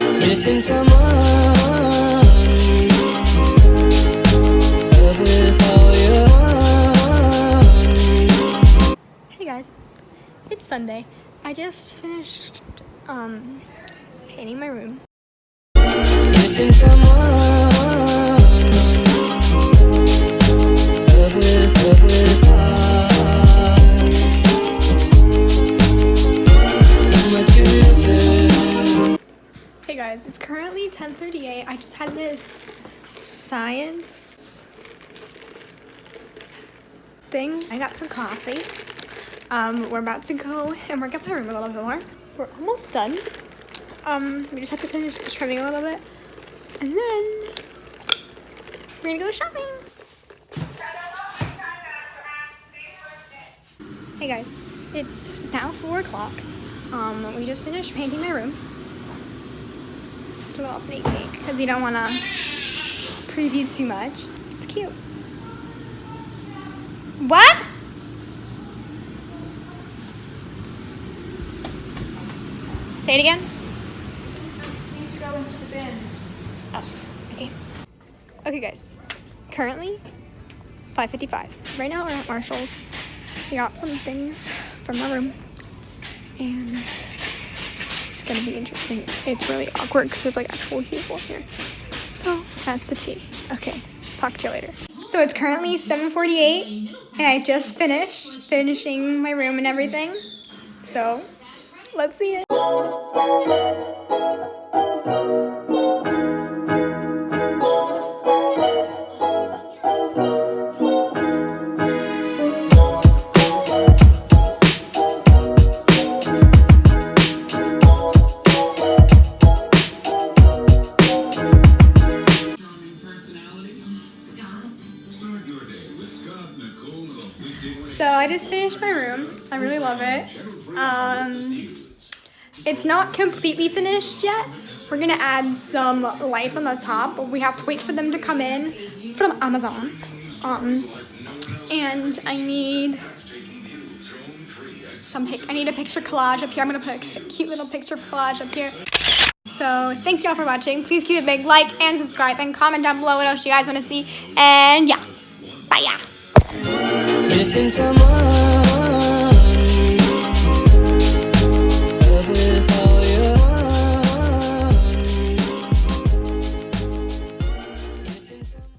Missing someone Love with all your heart. Hey guys, it's Sunday. I just finished um painting my room. Missing someone Guys, it's currently 10:38. I just had this science thing. I got some coffee. Um, we're about to go and work up my room a little bit more. We're almost done. Um, we just have to finish the trimming a little bit, and then we're gonna go shopping. Hey guys, it's now four o'clock. Um, we just finished painting my room. A little sneak peek because you don't want to preview too much. It's cute. What? Say it again. Oh, okay. Okay, guys. Currently, 5:55. Right now, we're at Marshalls. We got some things from our room, and it's gonna be interesting. It's really awkward because there's like actual people here. So that's the tea. Okay, talk to you later. So it's currently 7:48, and I just finished finishing my room and everything. So let's see it. So I just finished my room. I really love it. Um, it's not completely finished yet. We're gonna add some lights on the top, but we have to wait for them to come in from Amazon. Um, and I need some. I need a picture collage up here. I'm gonna put a cute little picture collage up here. So thank y'all for watching. Please give it a big like and subscribe and comment down below what else you guys want to see. And yeah, bye yeah missing someone.